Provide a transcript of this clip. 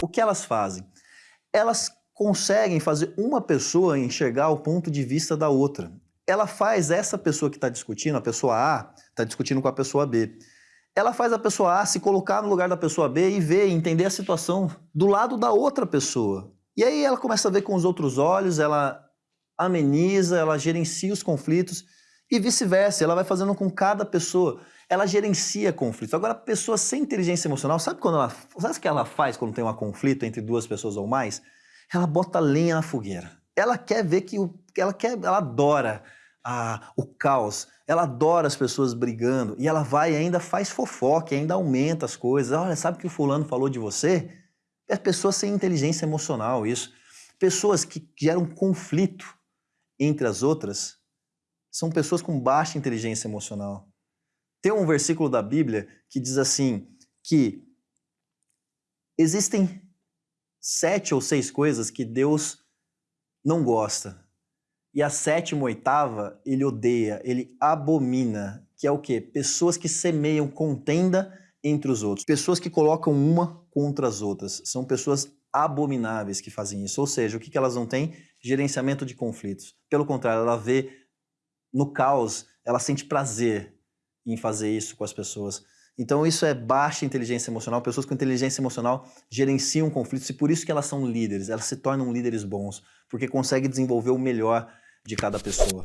O que elas fazem? Elas conseguem fazer uma pessoa enxergar o ponto de vista da outra. Ela faz essa pessoa que está discutindo, a pessoa A, está discutindo com a pessoa B. Ela faz a pessoa A se colocar no lugar da pessoa B e ver, entender a situação do lado da outra pessoa. E aí ela começa a ver com os outros olhos, ela ameniza, ela gerencia os conflitos e vice-versa. Ela vai fazendo com cada pessoa ela gerencia conflitos. Agora, a pessoa sem inteligência emocional, sabe quando ela, sabe o que ela faz quando tem um conflito entre duas pessoas ou mais? Ela bota lenha na fogueira. Ela quer ver que o, ela quer, ela adora o caos. Ela adora as pessoas brigando e ela vai e ainda faz fofoca, ainda aumenta as coisas. Olha, sabe o que o fulano falou de você? É pessoas sem inteligência emocional, isso. Pessoas que geram conflito entre as outras são pessoas com baixa inteligência emocional. Tem um versículo da Bíblia que diz assim, que existem sete ou seis coisas que Deus não gosta. E a sétima, oitava, ele odeia, ele abomina, que é o quê? Pessoas que semeiam contenda entre os outros. Pessoas que colocam uma contra as outras. São pessoas abomináveis que fazem isso. Ou seja, o que elas não têm? Gerenciamento de conflitos. Pelo contrário, ela vê no caos, ela sente prazer em fazer isso com as pessoas. Então isso é baixa inteligência emocional, pessoas com inteligência emocional gerenciam conflitos e por isso que elas são líderes, elas se tornam líderes bons, porque conseguem desenvolver o melhor de cada pessoa.